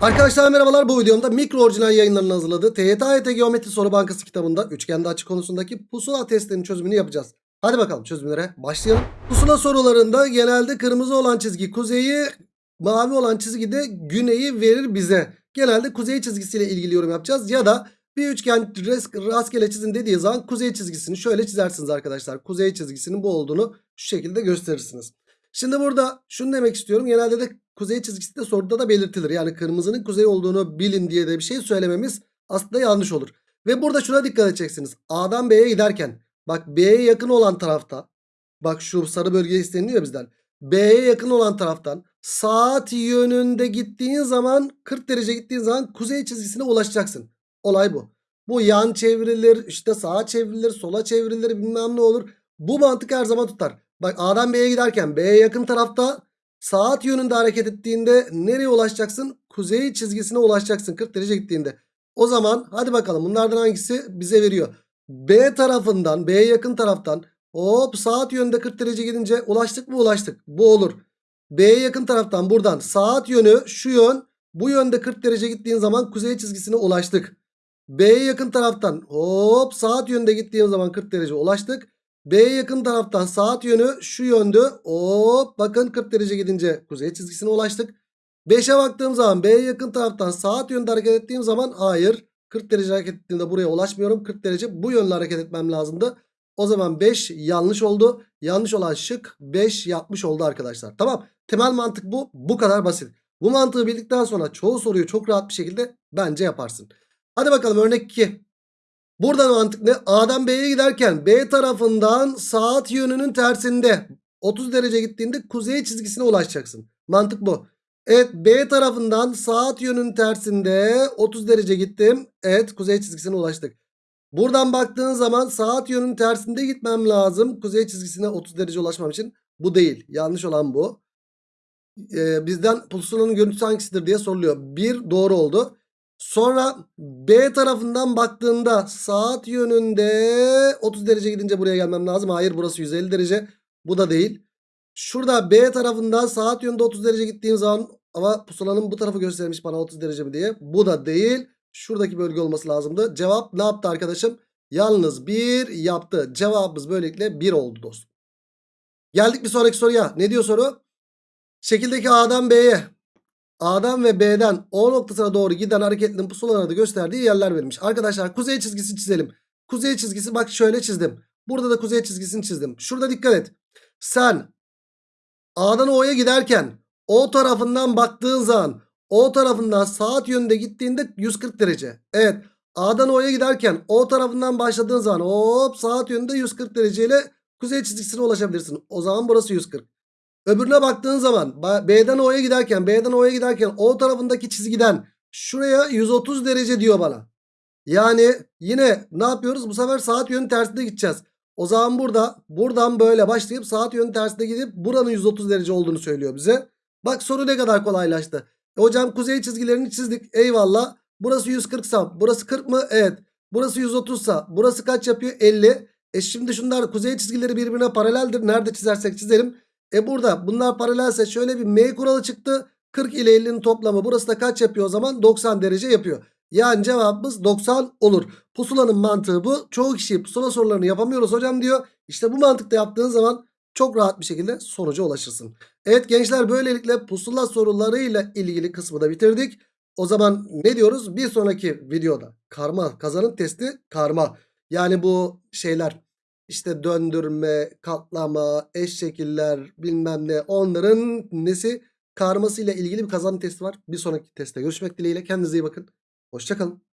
Arkadaşlar merhabalar bu videomda mikro orijinal yayınlarının hazırladığı TYT AYT Geometri Soru Bankası kitabında üçgende açı konusundaki pusula testlerinin çözümünü yapacağız. Hadi bakalım çözümlere başlayalım. Pusula sorularında genelde kırmızı olan çizgi kuzeyi, mavi olan çizgi de güneyi verir bize. Genelde kuzey çizgisiyle ilgili yorum yapacağız ya da bir üçgen rastgele çizin dediği zaman kuzey çizgisini şöyle çizersiniz arkadaşlar. Kuzey çizgisinin bu olduğunu şu şekilde gösterirsiniz. Şimdi burada şunu demek istiyorum. Genelde de kuzey çizgisi de soruda da belirtilir. Yani kırmızının kuzey olduğunu bilin diye de bir şey söylememiz aslında yanlış olur. Ve burada şuna dikkat edeceksiniz. A'dan B'ye giderken bak B'ye yakın olan tarafta bak şu sarı bölge isteniliyor bizden. B'ye yakın olan taraftan saat yönünde gittiğin zaman 40 derece gittiğin zaman kuzey çizgisine ulaşacaksın. Olay bu. Bu yan çevrilir işte sağa çevrilir sola çevrilir bilmem ne olur. Bu mantık her zaman tutar. Bak A'dan B'ye giderken B'ye yakın tarafta saat yönünde hareket ettiğinde nereye ulaşacaksın? Kuzey çizgisine ulaşacaksın 40 derece gittiğinde. O zaman hadi bakalım bunlardan hangisi bize veriyor? B tarafından B'ye yakın taraftan hop saat yönünde 40 derece gidince ulaştık mı ulaştık. Bu olur. B'ye yakın taraftan buradan saat yönü şu yön bu yönde 40 derece gittiğin zaman kuzey çizgisine ulaştık. B'ye yakın taraftan hop saat yönünde gittiğim zaman 40 derece ulaştık. B'ye yakın taraftan saat yönü şu yöndü. Hop bakın 40 derece gidince kuzey çizgisine ulaştık. 5'e baktığım zaman B'ye yakın taraftan saat yönde hareket ettiğim zaman hayır. 40 derece hareket ettiğimde buraya ulaşmıyorum. 40 derece bu yönle hareket etmem lazımdı. O zaman 5 yanlış oldu. Yanlış olan şık 5 yapmış oldu arkadaşlar. Tamam. Temel mantık bu. Bu kadar basit. Bu mantığı bildikten sonra çoğu soruyu çok rahat bir şekilde bence yaparsın. Hadi bakalım örnek 2. Buradan mantık ne? A'dan B'ye giderken B tarafından saat yönünün tersinde 30 derece gittiğinde kuzey çizgisine ulaşacaksın. Mantık bu. Evet B tarafından saat yönünün tersinde 30 derece gittim. Evet kuzey çizgisine ulaştık. Buradan baktığın zaman saat yönünün tersinde gitmem lazım. Kuzey çizgisine 30 derece ulaşmam için. Bu değil. Yanlış olan bu. Ee, bizden pusulanın görüntüsü hangisidir diye soruluyor. Bir doğru oldu. Sonra B tarafından baktığında saat yönünde 30 derece gidince buraya gelmem lazım. Hayır burası 150 derece. Bu da değil. Şurada B tarafından saat yönünde 30 derece gittiğim zaman ama pusulanın bu tarafı göstermiş bana 30 derece mi diye. Bu da değil. Şuradaki bölge olması lazımdı. Cevap ne yaptı arkadaşım? Yalnız 1 yaptı. Cevabımız böylelikle 1 oldu dostum. Geldik bir sonraki soruya. Ne diyor soru? Şekildeki A'dan B'ye A'dan ve B'den O noktasına doğru giden hareketlinin pusulalarda gösterdiği yerler verilmiş. Arkadaşlar kuzey çizgisi çizelim. Kuzey çizgisi bak şöyle çizdim. Burada da kuzey çizgisini çizdim. Şurada dikkat et. Sen A'dan O'ya giderken O tarafından baktığın zaman O tarafından saat yönünde gittiğinde 140 derece. Evet. A'dan O'ya giderken O tarafından başladığın zaman hop saat yönünde 140 dereceyle kuzey çizgisine ulaşabilirsin. O zaman burası 140. Öbürüne baktığın zaman B'den O'ya giderken B'den O'ya giderken O tarafındaki çizgiden şuraya 130 derece diyor bana. Yani yine ne yapıyoruz? Bu sefer saat yönü tersinde gideceğiz. O zaman burada buradan böyle başlayıp saat yönü tersine gidip buranın 130 derece olduğunu söylüyor bize. Bak soru ne kadar kolaylaştı. E hocam kuzey çizgilerini çizdik. Eyvallah. Burası 140 sa burası 40 mı? Evet. Burası 130 sa burası kaç yapıyor? 50. E şimdi şunlar kuzey çizgileri birbirine paraleldir. Nerede çizersek çizelim. E burada bunlar paralelse şöyle bir M kuralı çıktı. 40 ile 50'nin toplamı burası da kaç yapıyor o zaman? 90 derece yapıyor. Yani cevabımız 90 olur. Pusulanın mantığı bu. Çoğu kişi pusula sorularını yapamıyoruz hocam diyor. İşte bu mantıkta yaptığın zaman çok rahat bir şekilde sonuca ulaşırsın. Evet gençler böylelikle pusula sorularıyla ilgili kısmı da bitirdik. O zaman ne diyoruz? Bir sonraki videoda karma kazanım testi karma. Yani bu şeyler işte döndürme, katlama, eş şekiller bilmem ne onların nesi karmasıyla ilgili bir kazanım testi var. Bir sonraki testte görüşmek dileğiyle kendinize iyi bakın. Hoşçakalın.